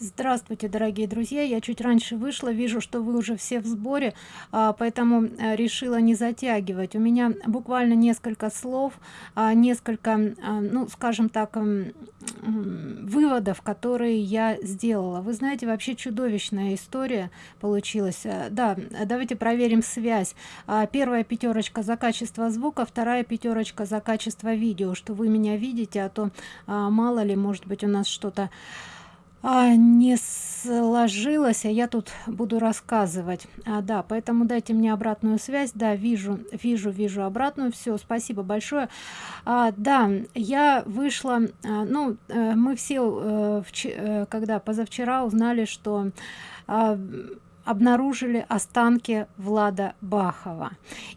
Здравствуйте, дорогие друзья! Я чуть раньше вышла, вижу, что вы уже все в сборе, а, поэтому э, решила не затягивать. У меня буквально несколько слов, а, несколько, а, ну, скажем так, выводов, которые я сделала. Вы знаете, вообще чудовищная история получилась. Э, да, давайте проверим связь. Первая пятерочка за качество звука, вторая пятерочка за качество видео, что вы меня видите, а то мало ли, может быть, у нас что-то а, не сложилось а я тут буду рассказывать. А, да поэтому дайте мне обратную связь. Да вижу вижу вижу обратную. Все спасибо большое. А, да я вышла а, ну э, мы все э, в, э, когда позавчера узнали что а, обнаружили останки влада бахова.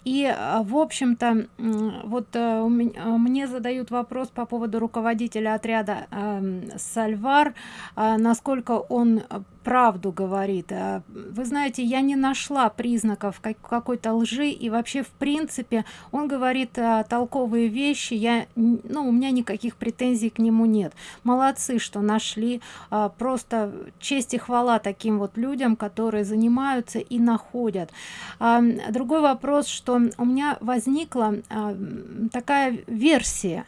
И э, в общем то вот э, мне задают вопрос по поводу руководителя отряда эм, сальвар насколько он правду говорит а, вы знаете я не нашла признаков какой-то лжи и вообще в принципе он говорит а, толковые вещи я ну у меня никаких претензий к нему нет. Молодцы что нашли а, просто честь и хвала таким вот людям которые занимаются и находят. Другой вопрос что у меня возникла такая версия.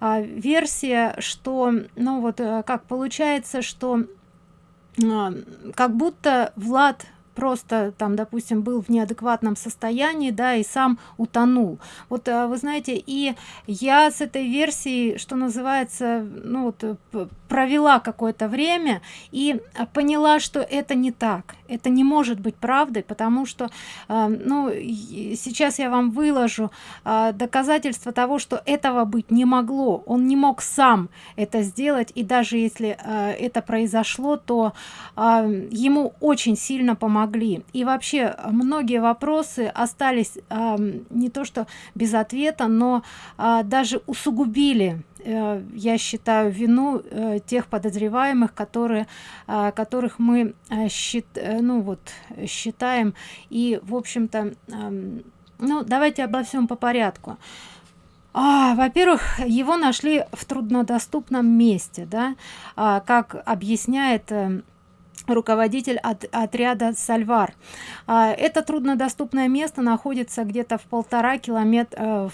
Версия что ну вот э, как получается что а, как будто влад просто там допустим был в неадекватном состоянии да и сам утонул. Вот а, вы знаете и я с этой версией что называется ну вот провела какое-то время и поняла что это не так. Это не может быть правдой потому что э, ну сейчас я вам выложу э, доказательства того что этого быть не могло. Он не мог сам это сделать и даже если э, это произошло то ему очень сильно помогли. И вообще многие вопросы остались не то что без ответа но даже усугубили я считаю вину э, тех подозреваемых которые э, которых мы счит ну вот считаем. И в общем-то ну давайте обо всем по порядку. А, во-первых его нашли в труднодоступном месте да? А, как объясняет руководитель от отряда сальвар а, это труднодоступное место находится где-то в полтора километра э,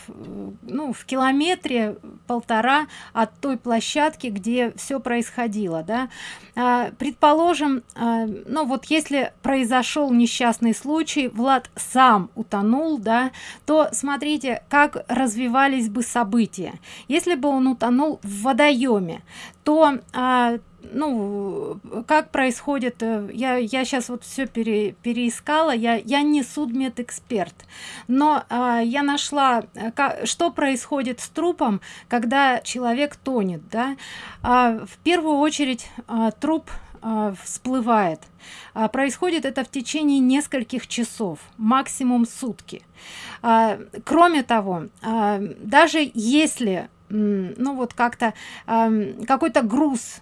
ну в километре полтора от той площадки где все происходило да. А, предположим а, ну вот если произошел несчастный случай влад сам утонул да то смотрите как развивались бы события. Если бы он утонул в водоеме то ну как происходит э, я я сейчас вот все пере, переискала я я не судмедэксперт но а, я нашла э, как, что происходит с трупом когда человек тонет да. А, в первую очередь а, труп а, всплывает. А, происходит это в течение нескольких часов максимум сутки. А, кроме того даже если ну вот как-то какой-то груз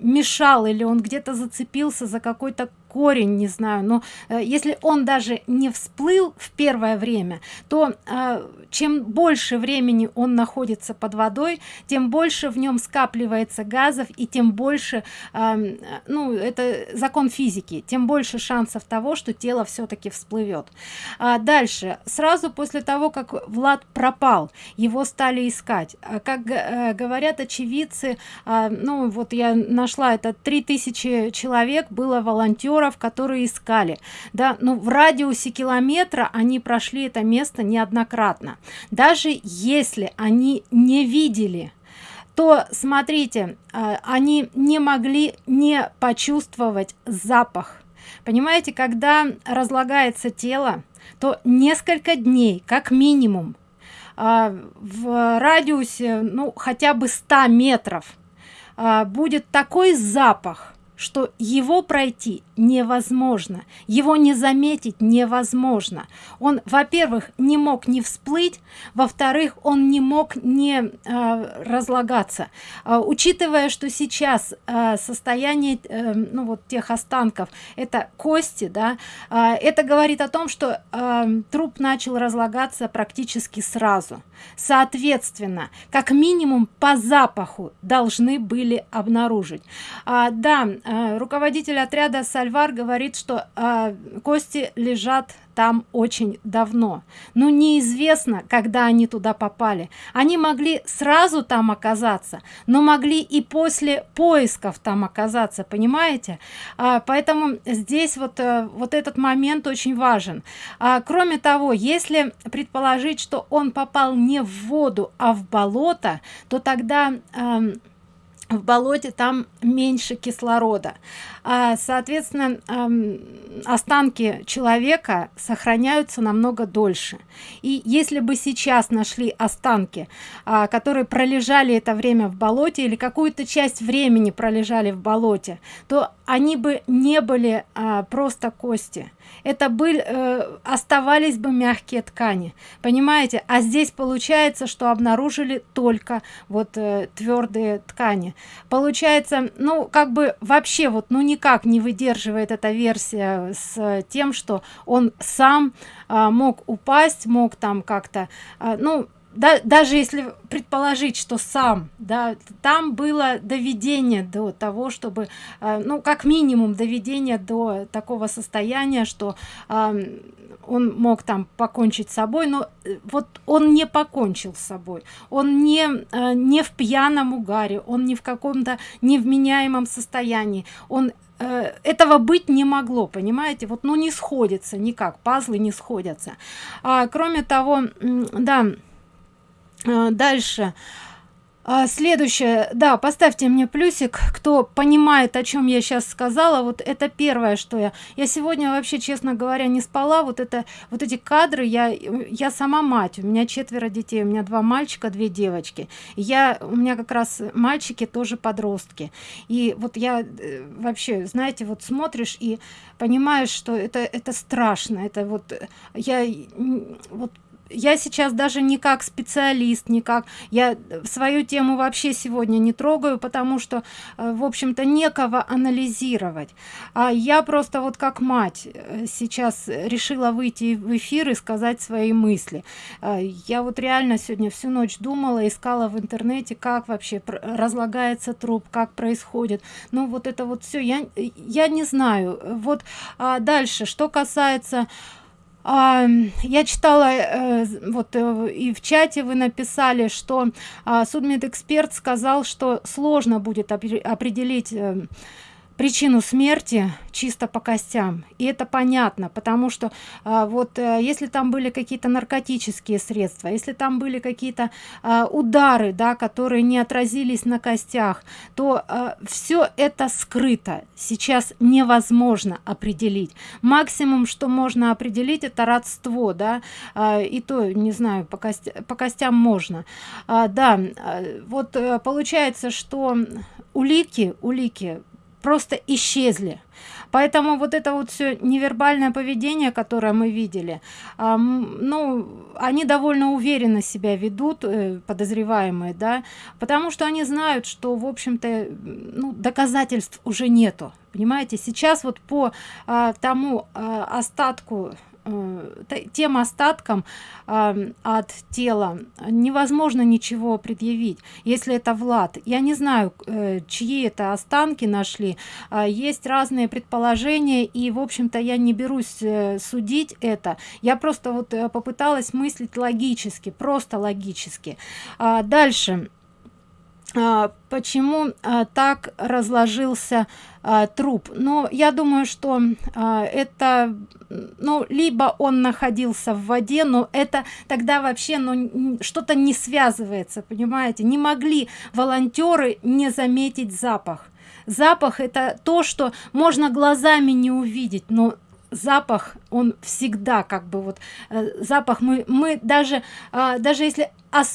мешал или он где-то зацепился за какой-то корень не знаю но э, если он даже не всплыл в первое время то э, чем больше времени он находится под водой тем больше в нем скапливается газов и тем больше э, ну это закон физики тем больше шансов того что тело все-таки всплывет а дальше. Сразу после того как влад пропал его стали искать. А как э, говорят очевидцы э, ну вот я нашла это 3000 человек было волонтеров волонтеров которые искали. Да но ну, в радиусе километра они прошли это место неоднократно. Даже если они не видели то смотрите а, они не могли не почувствовать запах. Понимаете когда разлагается тело то несколько дней как минимум а, в радиусе ну хотя бы 100 метров а, будет такой запах что его пройти невозможно его не заметить невозможно. Он во-первых не мог не всплыть во-вторых он не мог не э, разлагаться. Э, учитывая что сейчас э, состояние э, ну вот тех останков это кости да э, это говорит о том что э, труп начал разлагаться практически сразу. Соответственно как минимум по запаху должны были обнаружить. А, да руководитель отряда сальвар говорит что э, кости лежат там очень давно. Но неизвестно когда они туда попали. Они могли сразу там оказаться но могли и после поисков там оказаться понимаете? А, поэтому здесь вот а, вот этот момент очень важен. А, кроме того если предположить что он попал не в воду а в болото то тогда а, в болоте там меньше кислорода. А, соответственно останки человека сохраняются намного дольше. И если бы сейчас нашли останки а, которые пролежали это время в болоте или какую-то часть времени пролежали в болоте то они бы не были а, просто кости. Это были э, оставались бы мягкие ткани понимаете? А здесь получается что обнаружили только вот э, твердые ткани получается ну как бы вообще вот ну никак не выдерживает эта версия с тем что он сам а, мог упасть мог там как-то а, ну да, даже если предположить что сам да там было доведение до того чтобы э, ну как минимум доведение до такого состояния что он мог там покончить с собой но э, вот он не покончил с собой. Он не э, не в пьяном угаре он не в каком-то невменяемом состоянии. Он э, этого быть не могло понимаете? Вот ну не сходится никак пазлы не сходятся. А, кроме того да дальше следующее. Да поставьте мне плюсик кто понимает о чем я сейчас сказала. Вот это первое что я. Я сегодня вообще честно говоря не спала. Вот это вот эти кадры я я сама мать. У меня четверо детей. У меня два мальчика две девочки. Я у меня как раз мальчики тоже подростки. И вот я э, вообще знаете вот смотришь и понимаешь что это это страшно. Это вот я вот я сейчас даже не как специалист никак я свою тему вообще сегодня не трогаю потому что э, в общем-то некого анализировать. А я просто вот как мать э, сейчас решила выйти в эфир и сказать свои мысли. Э, я вот реально сегодня всю ночь думала искала в интернете как вообще разлагается труп как происходит. Ну вот это вот все я я не знаю. Вот а дальше что касается а, я читала э, вот э, и в чате вы написали что а, судмедэксперт сказал что сложно будет определить э, причину смерти чисто по костям. И это понятно потому что а, вот а, если там были какие-то наркотические средства если там были какие-то а, удары да которые не отразились на костях то а, все это скрыто. Сейчас невозможно определить. Максимум что можно определить это родство да а, и то не знаю по, кость, по костям можно. А, да а, вот а, получается что улики улики просто исчезли. Поэтому вот это вот все невербальное поведение которое мы видели ну они довольно уверенно себя ведут э, подозреваемые да потому что они знают что в общем-то ну, доказательств уже нету. Понимаете сейчас вот по э, тому э, остатку тем остаткам э, от тела. Невозможно ничего предъявить. Если это влад я не знаю э, чьи это останки нашли. Э, есть разные предположения и в общем-то я не берусь э, судить это. Я просто вот э, попыталась мыслить логически просто логически. А дальше почему а, так разложился а, труп? Но я думаю что это ну либо он находился в воде но это тогда вообще ну что-то не связывается понимаете? Не могли волонтеры не заметить запах. Запах это то что можно глазами не увидеть но запах он всегда как бы вот э, запах мы мы даже э, даже если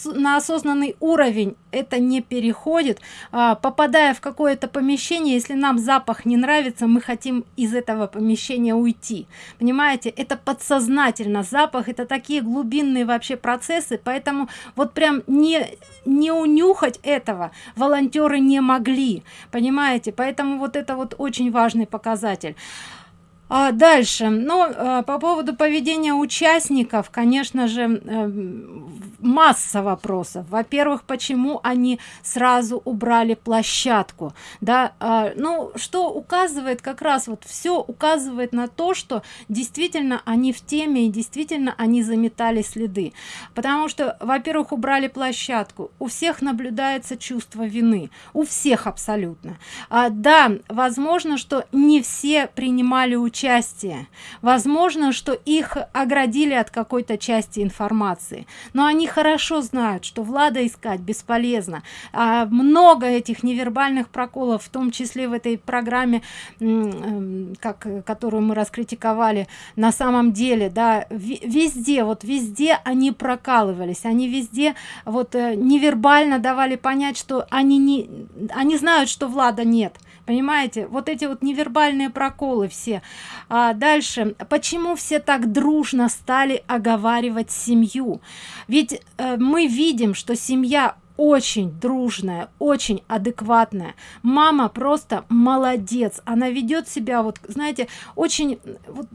на осознанный уровень это не переходит э, попадая в какое-то помещение если нам запах не нравится мы хотим из этого помещения уйти. Понимаете? Это подсознательно. Запах это такие глубинные вообще процессы поэтому вот прям не не унюхать этого волонтеры не могли. Понимаете? Поэтому вот это вот очень важный показатель а дальше. Ну а, по поводу поведения участников конечно же э, масса вопросов. Во-первых почему они сразу убрали площадку? Да а, ну что указывает как раз вот все указывает на то что действительно они в теме и действительно они заметали следы. Потому что во-первых убрали площадку. У всех наблюдается чувство вины. У всех абсолютно. А, да возможно что не все принимали участие участие возможно что их оградили от какой-то части информации. Но они хорошо знают что влада искать бесполезно. А много этих невербальных проколов в том числе в этой программе эм, как которую мы раскритиковали на самом деле да везде вот везде они прокалывались. Они везде вот э, невербально давали понять что они не они знают что влада нет понимаете вот эти вот невербальные проколы все. А дальше почему все так дружно стали оговаривать семью? Ведь э, мы видим что семья очень дружная очень адекватная. Мама просто молодец. Она ведет себя вот знаете очень вот,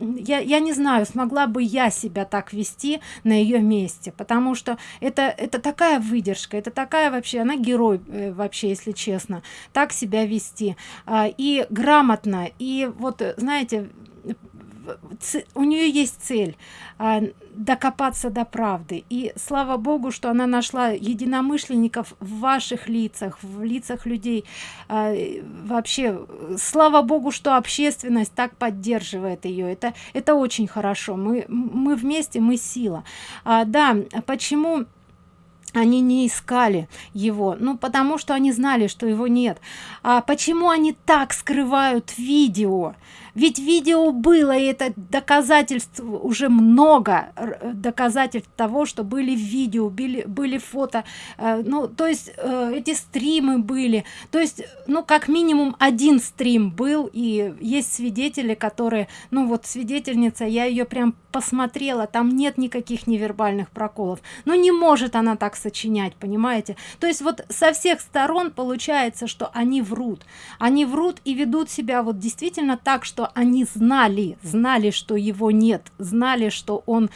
я, я не знаю смогла бы я себя так вести на ее месте потому что это это такая выдержка это такая вообще она герой э, вообще если честно так себя вести. А, и грамотно и вот знаете у нее есть цель а, докопаться до правды. И слава богу что она нашла единомышленников в ваших лицах в лицах людей. А, вообще слава богу что общественность так поддерживает ее. Это это очень хорошо. Мы мы вместе мы сила. А, да почему они не искали его? Ну потому что они знали что его нет. А почему они так скрывают видео ведь видео было и это доказательств уже много доказательств того что были видео были были фото. Э, ну то есть э, эти стримы были. То есть ну как минимум один стрим был и есть свидетели которые ну вот свидетельница я ее прям посмотрела там нет никаких невербальных проколов. Но не может она так сочинять понимаете? То есть вот со всех сторон получается что они врут. Они врут и ведут себя вот действительно так что они знали знали что его нет знали что он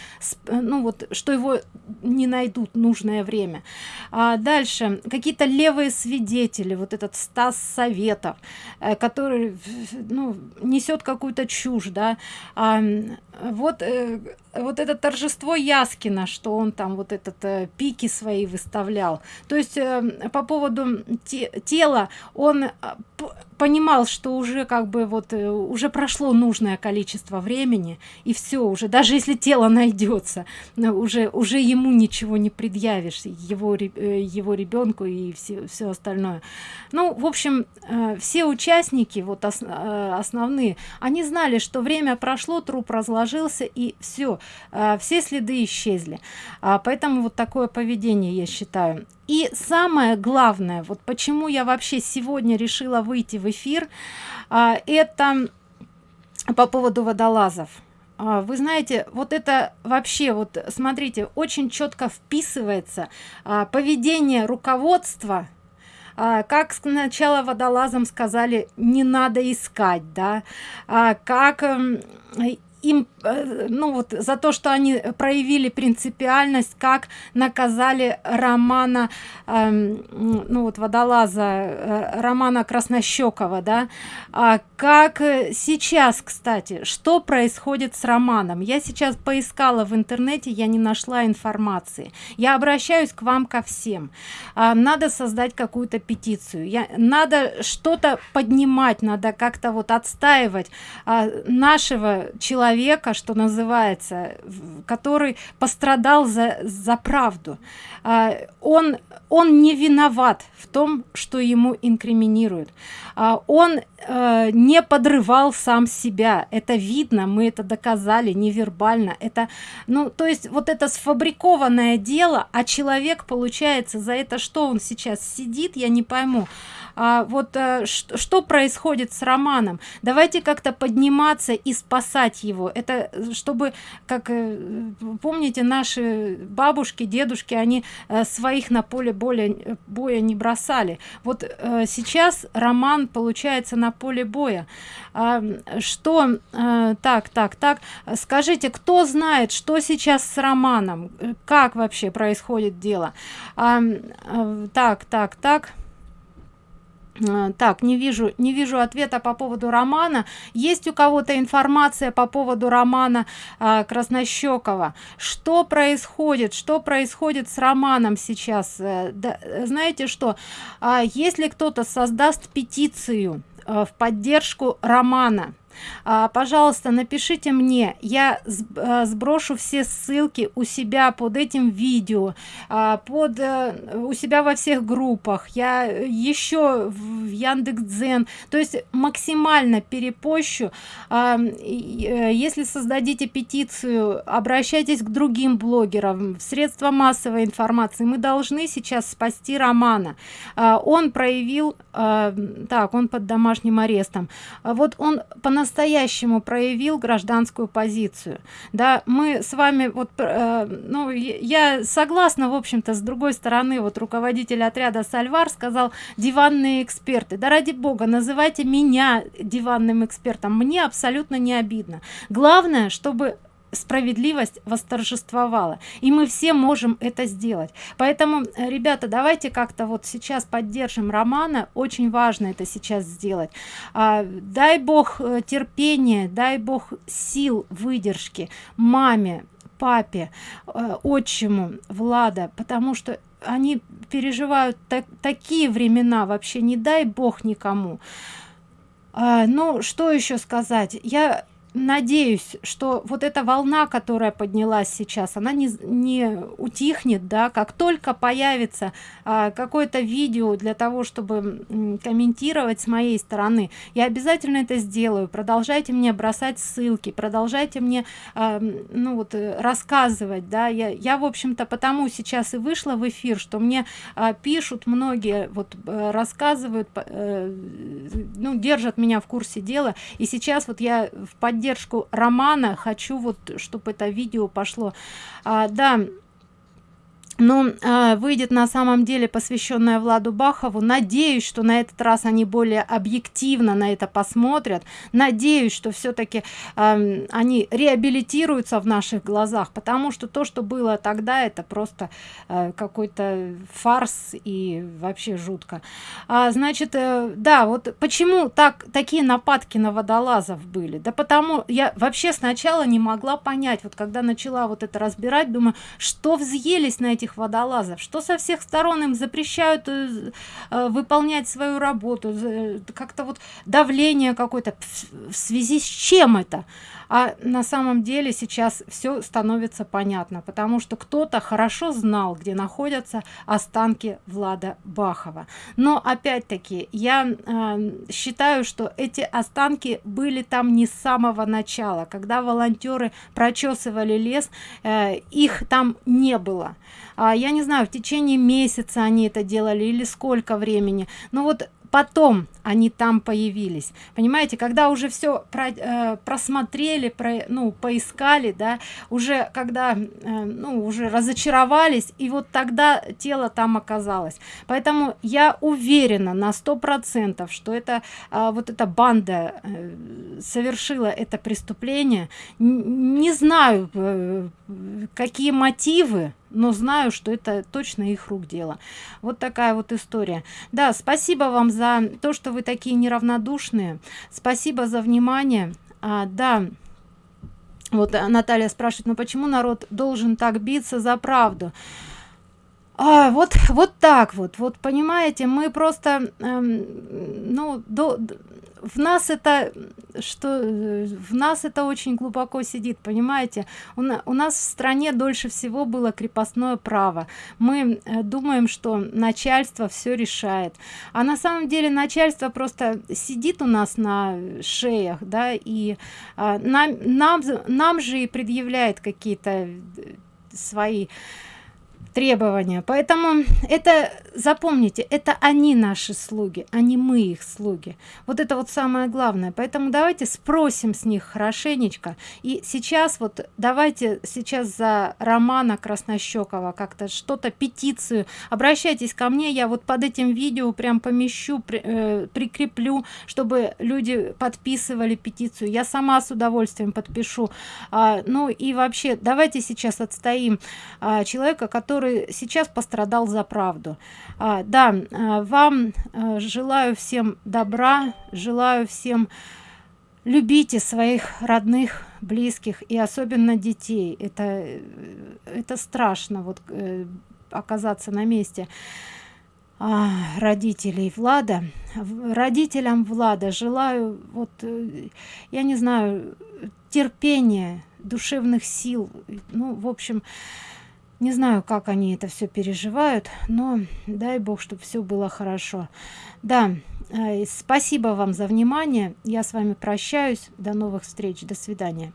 ну вот что его не найдут нужное время. А дальше. Какие-то левые свидетели вот этот стас советов э, который ну, несет какую-то чушь да. А, вот э, вот это торжество яскина что он там вот этот э, пики свои выставлял. То есть э, по поводу те, тела он э, понимал что уже как бы вот э, уже прошло нужное количество времени и все уже даже если тело найдется уже уже ему ничего не предъявишь его э, его ребенку и все все остальное. Ну в общем э, все участники вот ос, э, основные они знали что время прошло труп разложился и все все следы исчезли. А, поэтому вот такое поведение я считаю. И самое главное вот почему я вообще сегодня решила выйти в эфир а, это по поводу водолазов. А, вы знаете вот это вообще вот смотрите очень четко вписывается а, поведение руководства. А, как сначала водолазам сказали не надо искать да. А, как эм, им э, ну вот за то что они проявили принципиальность как наказали романа э, ну вот водолаза э, романа краснощекова да? А как сейчас кстати что происходит с романом? Я сейчас поискала в интернете я не нашла информации. Я обращаюсь к вам ко всем. А, надо создать какую-то петицию. Я надо что-то поднимать надо как-то вот отстаивать а, нашего человека человека что называется который пострадал за за правду. А, он он не виноват в том что ему инкриминируют. А, он э, не подрывал сам себя. Это видно мы это доказали невербально. Это ну то есть вот это сфабрикованное дело а человек получается за это что он сейчас сидит я не пойму. А, вот а, что происходит с романом? Давайте как-то подниматься и спасать его это э, чтобы как э, помните наши бабушки дедушки они своих на поле боя боя не бросали. Вот сейчас роман получается на поле боя а, что так так так скажите кто знает что сейчас с романом? Как вообще происходит дело? А, так так так. Э, так не вижу не вижу ответа по поводу романа. Есть у кого-то информация по поводу романа э, краснощекова что происходит? Что происходит с романом сейчас? Э, да, знаете что? Э, если кто-то создаст петицию э, в поддержку романа а, пожалуйста напишите мне. Я а, сброшу все ссылки у себя под этим видео а, под а, у себя во всех группах. Я еще в яндекс.дзен то есть максимально перепощу. А, э, если создадите петицию обращайтесь к другим блогерам. Средства массовой информации. Мы должны сейчас спасти романа. А, он проявил а, так он под домашним арестом. Вот он по по-настоящему проявил гражданскую позицию. Да мы с вами вот э, ну я согласна в общем-то с другой стороны вот руководитель отряда сальвар сказал диванные эксперты да ради бога называйте меня диванным экспертом мне абсолютно не обидно. Главное чтобы справедливость восторжествовала. И мы все можем это сделать. Поэтому э, ребята давайте как-то вот сейчас поддержим романа. Очень важно это сейчас сделать. А, дай бог э, терпения дай бог сил выдержки маме папе э, отчиму влада потому что они переживают так, такие времена вообще не дай бог никому. А, ну что еще сказать? Я надеюсь что вот эта волна которая поднялась сейчас она не не утихнет да? Как только появится а, какое-то видео для того чтобы комментировать с моей стороны я обязательно это сделаю. Продолжайте мне бросать ссылки продолжайте мне а, ну вот э, рассказывать да? Я я в общем-то потому сейчас и вышла в эфир что мне а, пишут многие вот а, рассказывают а, ну держат меня в курсе дела. И сейчас вот я в поддержку поддержку романа. Хочу вот чтобы это видео пошло. А, да но э, выйдет на самом деле посвященная владу бахову. Надеюсь что на этот раз они более объективно на это посмотрят. Надеюсь что все-таки э, они реабилитируются в наших глазах потому что то что было тогда это просто э, какой-то фарс и вообще жутко. А, значит э, да вот почему так такие нападки на водолазов были? Да потому я вообще сначала не могла понять вот когда начала вот это разбирать думаю что взъелись на этих этих водолазов что со всех сторон им запрещают э, э, выполнять свою работу как-то вот давление какое-то в связи с чем это а на самом деле сейчас все становится понятно потому что кто-то хорошо знал где находятся останки влада бахова. Но опять-таки я э, считаю что эти останки были там не с самого начала. Когда волонтеры прочесывали лес э, их там не было. А, я не знаю в течение месяца они это делали или сколько времени. Но вот потом они там появились. Понимаете когда уже все про, э, просмотрели про, ну поискали да уже когда э, ну уже разочаровались и вот тогда тело там оказалось. Поэтому я уверена на сто процентов что это э, вот эта банда э, совершила это преступление. Не знаю э, какие мотивы но знаю что это точно их рук дело. Вот такая вот история. Да спасибо вам за то что вы такие неравнодушные. Спасибо за внимание. А, да вот наталья спрашивает ну почему народ должен так биться за правду а, вот вот так вот. Вот понимаете мы просто эм, ну до, в нас это что в нас это очень глубоко сидит понимаете? У, на, у нас в стране дольше всего было крепостное право. Мы э, думаем что начальство все решает. А на самом деле начальство просто сидит у нас на шеях да и а, нам нам нам же и предъявляет какие-то э, свои требования. Поэтому это запомните это они наши слуги а не мы их слуги. Вот это вот самое главное. Поэтому давайте спросим с них хорошенечко. И сейчас вот давайте сейчас за романа краснощекова как-то что-то петицию. Обращайтесь ко мне я вот под этим видео прям помещу при, э, прикреплю чтобы люди подписывали петицию. Я сама с удовольствием подпишу. А, ну и вообще давайте сейчас отстоим а, человека который который сейчас пострадал за правду. А, да а, вам а, желаю всем добра желаю всем любите своих родных близких и особенно детей. Это это страшно вот э, оказаться на месте а, родителей влада. Родителям влада желаю вот э, я не знаю терпения душевных сил. Ну в общем не знаю как они это все переживают но дай бог чтобы все было хорошо. Да э, спасибо вам за внимание. Я с вами прощаюсь. До новых встреч. До свидания